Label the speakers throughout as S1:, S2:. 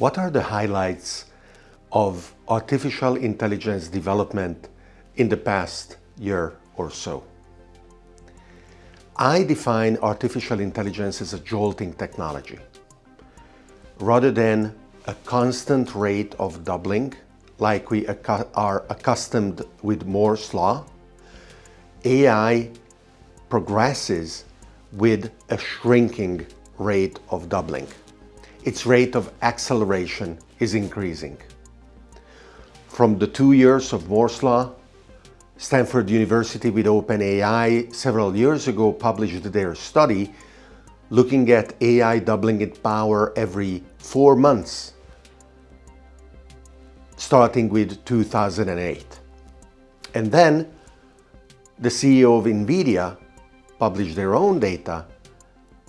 S1: What are the highlights of artificial intelligence development in the past year or so? I define artificial intelligence as a jolting technology. Rather than a constant rate of doubling, like we are accustomed with Moore's law, AI progresses with a shrinking rate of doubling. Its rate of acceleration is increasing. From the two years of Moore's law, Stanford University with OpenAI several years ago published their study looking at AI doubling its power every four months, starting with 2008. And then the CEO of NVIDIA published their own data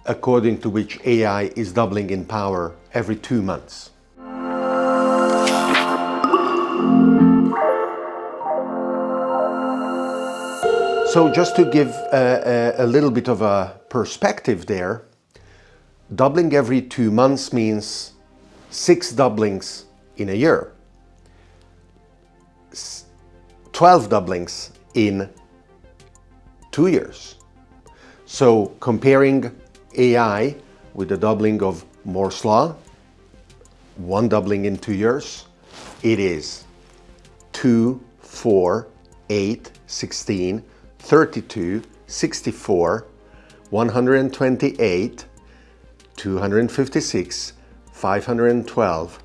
S1: according to which AI is doubling in power every two months. So just to give a, a, a, little bit of a perspective there, doubling every two months means six doublings in a year, 12 doublings in two years. So comparing AI with the doubling of Moore's law, one doubling in two years, it is 2, 4, 8, 16, 32, 64, 128, 256, 512,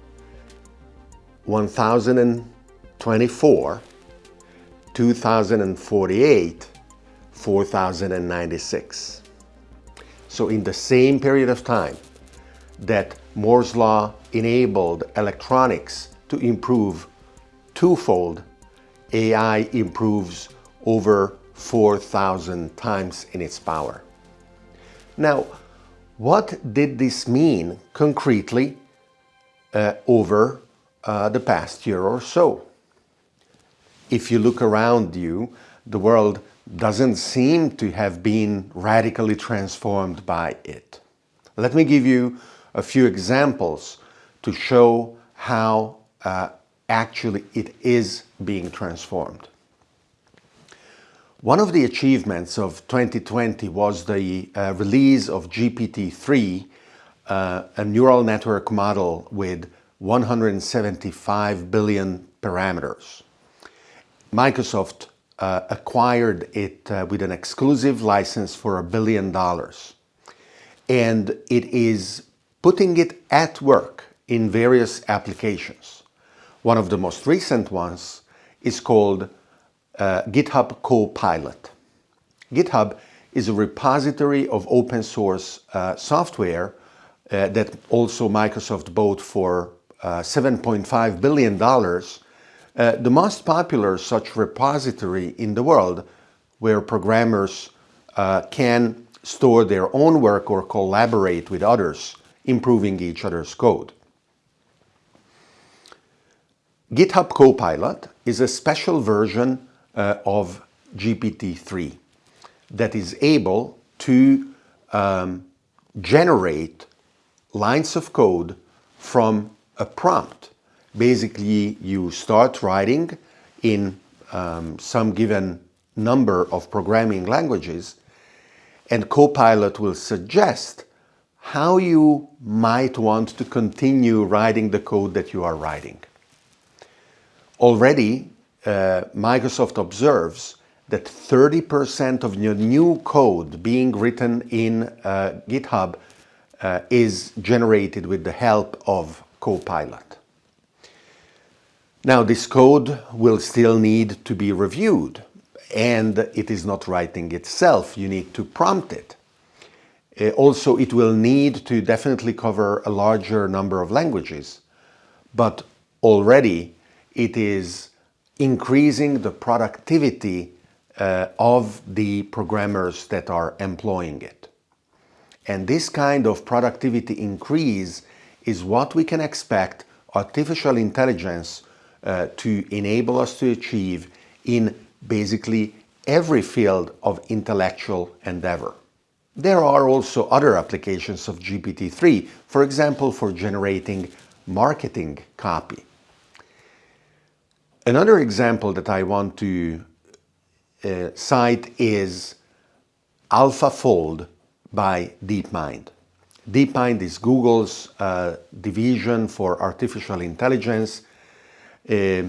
S1: 1024, 2048, 4096. So in the same period of time that Moore's law enabled electronics to improve twofold, AI improves over 4,000 times in its power. Now, what did this mean concretely uh, over uh, the past year or so? If you look around you, the world doesn't seem to have been radically transformed by it. Let me give you a few examples to show how uh, actually it is being transformed. One of the achievements of 2020 was the uh, release of GPT-3, uh, a neural network model with 175 billion parameters. Microsoft uh, acquired it uh, with an exclusive license for a billion dollars. And it is putting it at work in various applications. One of the most recent ones is called uh, GitHub Copilot. GitHub is a repository of open source uh, software uh, that also Microsoft bought for uh, $7.5 billion. Uh, the most popular such repository in the world where programmers uh, can store their own work or collaborate with others, improving each other's code. GitHub Copilot is a special version uh, of GPT-3 that is able to um, generate lines of code from a prompt. Basically, you start writing in um, some given number of programming languages and Copilot will suggest how you might want to continue writing the code that you are writing. Already, uh, Microsoft observes that 30% of your new code being written in uh, GitHub uh, is generated with the help of Copilot. Now this code will still need to be reviewed and it is not writing itself, you need to prompt it. Uh, also, it will need to definitely cover a larger number of languages, but already it is increasing the productivity uh, of the programmers that are employing it. And this kind of productivity increase is what we can expect artificial intelligence uh, to enable us to achieve in basically every field of intellectual endeavor. There are also other applications of GPT-3, for example, for generating marketing copy. Another example that I want to uh, cite is AlphaFold by DeepMind. DeepMind is Google's uh, division for artificial intelligence. Uh,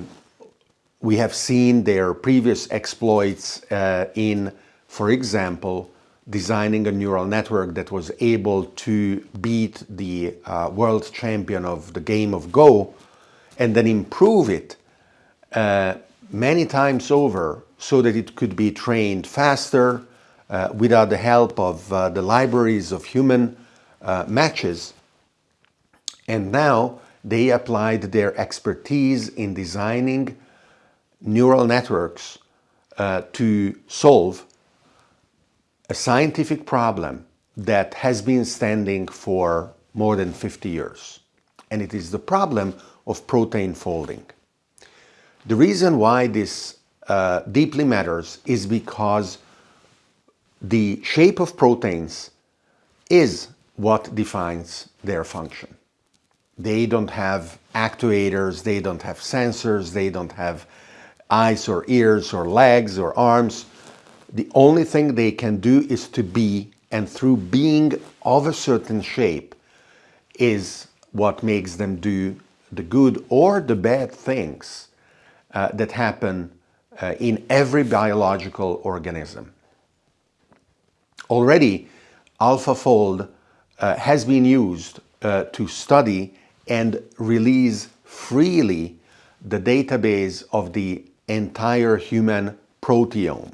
S1: we have seen their previous exploits uh, in, for example, designing a neural network that was able to beat the uh, world champion of the game of Go and then improve it uh, many times over so that it could be trained faster uh, without the help of uh, the libraries of human uh, matches. And now they applied their expertise in designing neural networks uh, to solve a scientific problem that has been standing for more than 50 years. And it is the problem of protein folding. The reason why this uh, deeply matters is because the shape of proteins is what defines their function. They don't have actuators, they don't have sensors, they don't have eyes or ears or legs or arms. The only thing they can do is to be, and through being of a certain shape is what makes them do the good or the bad things uh, that happen uh, in every biological organism. Already, AlphaFold uh, has been used uh, to study and release freely the database of the entire human proteome,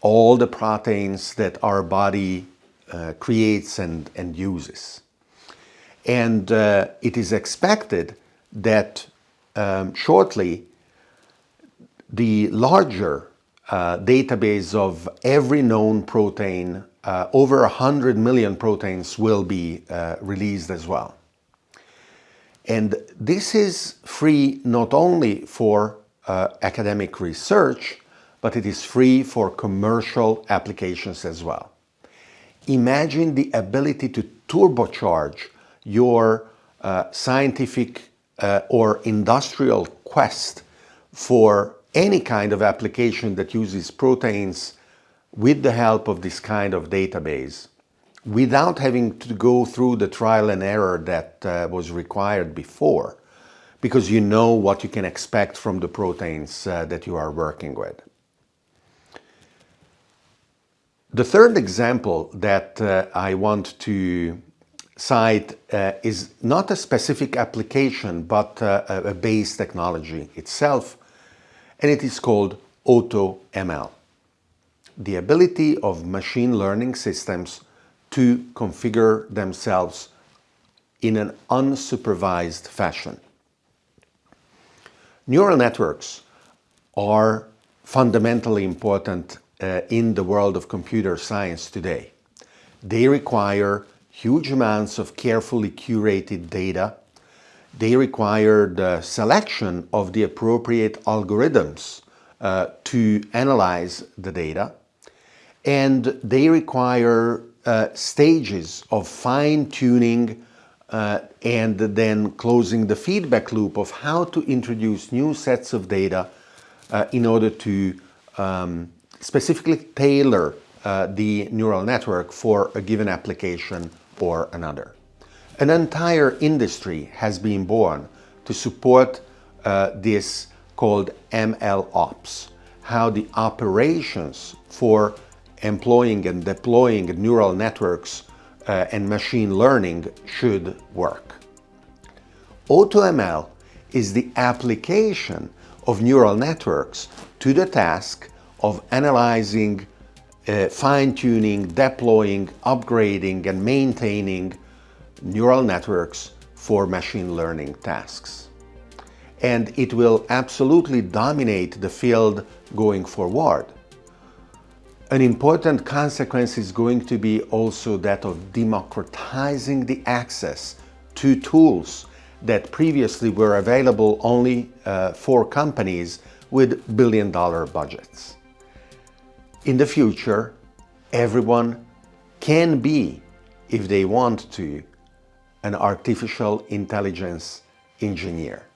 S1: all the proteins that our body uh, creates and, and uses. And uh, it is expected that um, shortly the larger uh, database of every known protein, uh, over 100 million proteins will be uh, released as well. And this is free not only for uh, academic research, but it is free for commercial applications as well. Imagine the ability to turbocharge your uh, scientific uh, or industrial quest for any kind of application that uses proteins with the help of this kind of database without having to go through the trial and error that uh, was required before because you know what you can expect from the proteins uh, that you are working with. The third example that uh, I want to cite uh, is not a specific application but uh, a base technology itself and it is called AutoML. The ability of machine learning systems to configure themselves in an unsupervised fashion. Neural networks are fundamentally important uh, in the world of computer science today. They require huge amounts of carefully curated data. They require the selection of the appropriate algorithms uh, to analyze the data. And they require uh, stages of fine-tuning uh, and then closing the feedback loop of how to introduce new sets of data uh, in order to um, specifically tailor uh, the neural network for a given application or another. An entire industry has been born to support uh, this called ML Ops, how the operations for employing and deploying neural networks uh, and machine learning should work. AutoML is the application of neural networks to the task of analyzing, uh, fine-tuning, deploying, upgrading and maintaining neural networks for machine learning tasks. And it will absolutely dominate the field going forward. An important consequence is going to be also that of democratizing the access to tools that previously were available only uh, for companies with billion dollar budgets. In the future, everyone can be, if they want to, an artificial intelligence engineer.